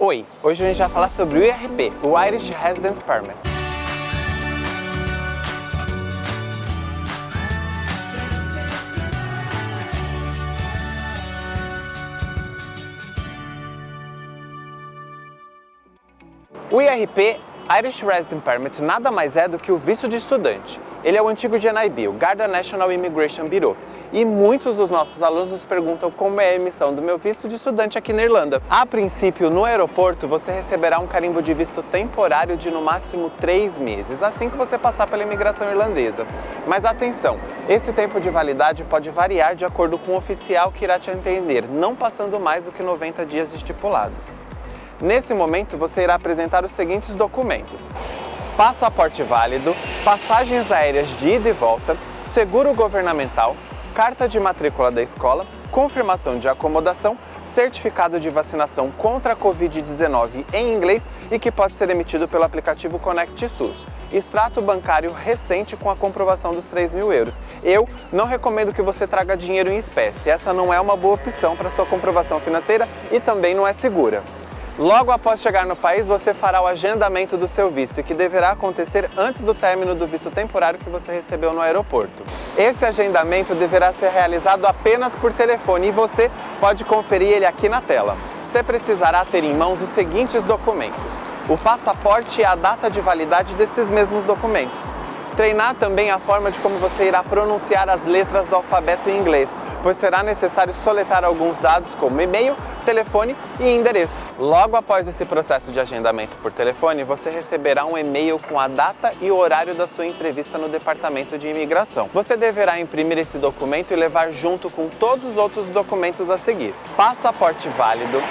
Oi, hoje a gente vai falar sobre o IRP, o Irish Resident Permit. O IRP, Irish Resident Permit, nada mais é do que o visto de estudante. Ele é o antigo GNIB, o Garda National Immigration Bureau, e muitos dos nossos alunos nos perguntam como é a emissão do meu visto de estudante aqui na Irlanda. A princípio, no aeroporto, você receberá um carimbo de visto temporário de no máximo três meses, assim que você passar pela imigração irlandesa. Mas atenção, esse tempo de validade pode variar de acordo com o oficial que irá te atender, não passando mais do que 90 dias estipulados. Nesse momento, você irá apresentar os seguintes documentos passaporte válido, passagens aéreas de ida e volta, seguro governamental, carta de matrícula da escola, confirmação de acomodação, certificado de vacinação contra a Covid-19 em inglês e que pode ser emitido pelo aplicativo Connect SUS. Extrato bancário recente com a comprovação dos 3 mil euros. Eu não recomendo que você traga dinheiro em espécie, essa não é uma boa opção para sua comprovação financeira e também não é segura. Logo após chegar no país, você fará o agendamento do seu visto, que deverá acontecer antes do término do visto temporário que você recebeu no aeroporto. Esse agendamento deverá ser realizado apenas por telefone e você pode conferir ele aqui na tela. Você precisará ter em mãos os seguintes documentos. O passaporte e a data de validade desses mesmos documentos. Treinar também a forma de como você irá pronunciar as letras do alfabeto em inglês, pois será necessário soletrar alguns dados como e-mail, telefone e endereço. Logo após esse processo de agendamento por telefone, você receberá um e-mail com a data e o horário da sua entrevista no Departamento de Imigração. Você deverá imprimir esse documento e levar junto com todos os outros documentos a seguir. Passaporte válido,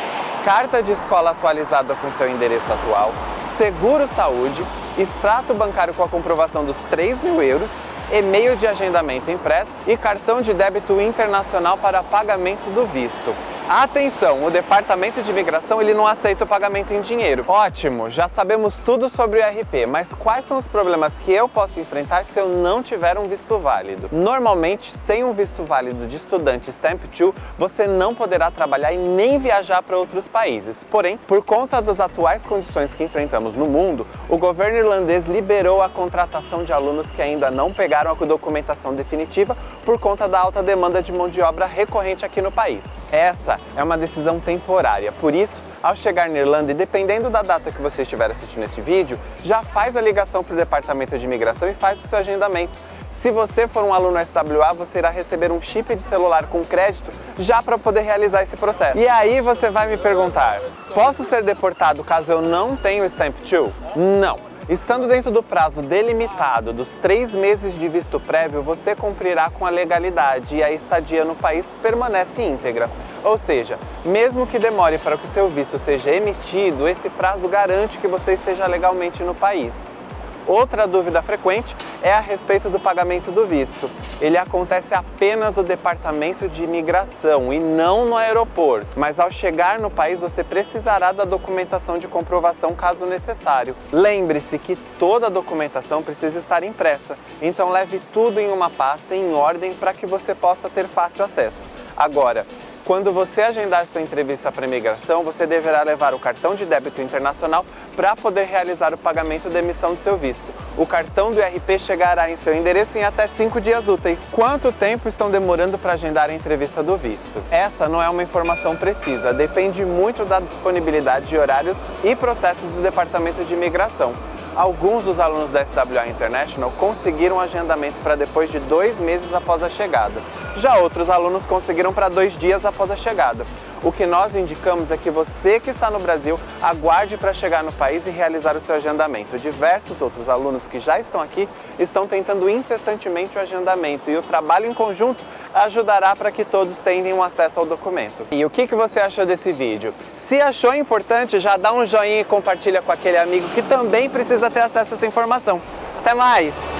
carta de escola atualizada com seu endereço atual, seguro saúde, extrato bancário com a comprovação dos 3 mil euros, e-mail de agendamento impresso e cartão de débito internacional para pagamento do visto. Atenção, o Departamento de Imigração ele não aceita o pagamento em dinheiro. Ótimo, já sabemos tudo sobre o RP, mas quais são os problemas que eu posso enfrentar se eu não tiver um visto válido? Normalmente, sem um visto válido de estudante Stamp 2, você não poderá trabalhar e nem viajar para outros países. Porém, por conta das atuais condições que enfrentamos no mundo, o governo irlandês liberou a contratação de alunos que ainda não pegaram a documentação definitiva por conta da alta demanda de mão de obra recorrente aqui no país. Essa é uma decisão temporária, por isso, ao chegar na Irlanda e dependendo da data que você estiver assistindo esse vídeo, já faz a ligação para o Departamento de Imigração e faz o seu agendamento. Se você for um aluno SWA, você irá receber um chip de celular com crédito já para poder realizar esse processo. E aí você vai me perguntar, posso ser deportado caso eu não tenha o Stamp 2? Não. Estando dentro do prazo delimitado dos três meses de visto prévio, você cumprirá com a legalidade e a estadia no país permanece íntegra. Ou seja, mesmo que demore para que o seu visto seja emitido, esse prazo garante que você esteja legalmente no país. Outra dúvida frequente é a respeito do pagamento do visto. Ele acontece apenas no Departamento de Imigração e não no aeroporto, mas ao chegar no país você precisará da documentação de comprovação caso necessário. Lembre-se que toda a documentação precisa estar impressa, então leve tudo em uma pasta em ordem para que você possa ter fácil acesso. Agora, quando você agendar sua entrevista para imigração, você deverá levar o cartão de débito internacional para poder realizar o pagamento da emissão do seu visto. O cartão do IRP chegará em seu endereço em até 5 dias úteis. Quanto tempo estão demorando para agendar a entrevista do visto? Essa não é uma informação precisa, depende muito da disponibilidade de horários e processos do Departamento de Imigração. Alguns dos alunos da SWA International conseguiram agendamento para depois de dois meses após a chegada. Já outros alunos conseguiram para dois dias após a chegada. O que nós indicamos é que você que está no Brasil aguarde para chegar no país e realizar o seu agendamento. Diversos outros alunos que já estão aqui estão tentando incessantemente o agendamento e o trabalho em conjunto ajudará para que todos tenham acesso ao documento. E o que, que você achou desse vídeo? Se achou importante, já dá um joinha e compartilha com aquele amigo que também precisa ter acesso a essa informação. Até mais!